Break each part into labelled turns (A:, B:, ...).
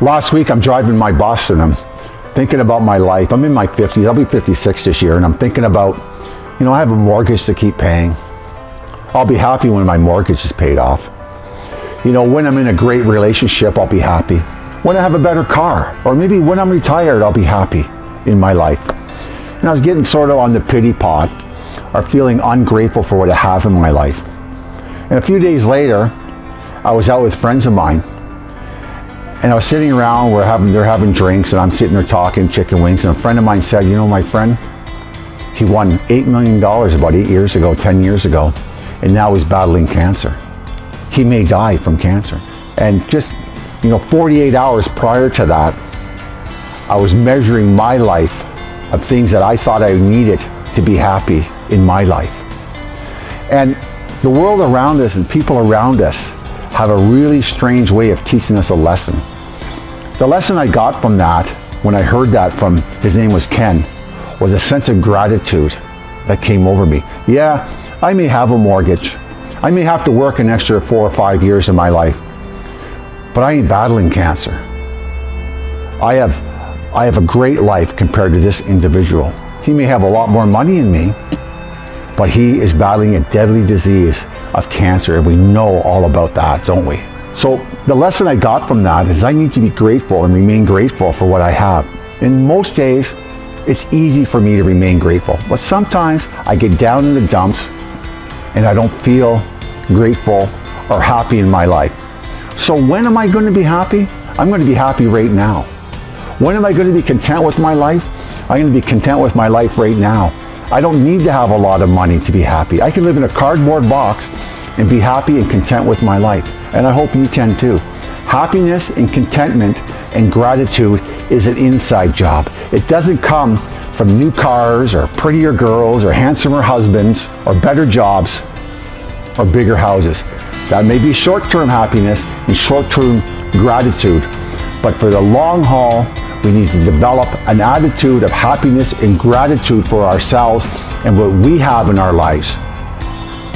A: Last week I'm driving my bus and I'm thinking about my life. I'm in my 50s, I'll be 56 this year, and I'm thinking about, you know, I have a mortgage to keep paying. I'll be happy when my mortgage is paid off. You know, when I'm in a great relationship, I'll be happy. When I have a better car, or maybe when I'm retired, I'll be happy in my life. And I was getting sort of on the pity pot, or feeling ungrateful for what I have in my life. And a few days later, I was out with friends of mine, and I was sitting around, we're having, they're having drinks, and I'm sitting there talking chicken wings, and a friend of mine said, you know, my friend, he won $8 million about eight years ago, 10 years ago, and now he's battling cancer. He may die from cancer. And just, you know, 48 hours prior to that, I was measuring my life of things that I thought I needed to be happy in my life. And the world around us and people around us have a really strange way of teaching us a lesson. The lesson I got from that, when I heard that from, his name was Ken, was a sense of gratitude that came over me. Yeah, I may have a mortgage. I may have to work an extra four or five years in my life, but I ain't battling cancer. I have, I have a great life compared to this individual. He may have a lot more money than me, but he is battling a deadly disease of cancer, and we know all about that, don't we? So the lesson I got from that is I need to be grateful and remain grateful for what I have. In most days, it's easy for me to remain grateful, but sometimes I get down in the dumps and I don't feel grateful or happy in my life. So when am I going to be happy? I'm going to be happy right now. When am I going to be content with my life? I'm going to be content with my life right now. I don't need to have a lot of money to be happy. I can live in a cardboard box and be happy and content with my life. And I hope you can too. Happiness and contentment and gratitude is an inside job. It doesn't come from new cars or prettier girls or handsomer husbands or better jobs or bigger houses. That may be short-term happiness and short-term gratitude, but for the long haul, we need to develop an attitude of happiness and gratitude for ourselves and what we have in our lives.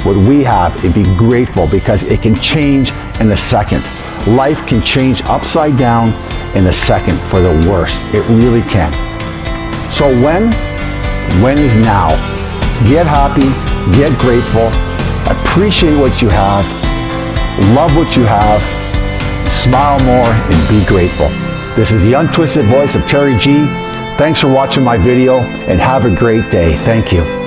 A: What we have and be grateful because it can change in a second. Life can change upside down in a second for the worst. It really can. So when? When is now. Get happy, get grateful, appreciate what you have, love what you have, smile more, and be grateful. This is the untwisted voice of Terry G. Thanks for watching my video and have a great day. Thank you.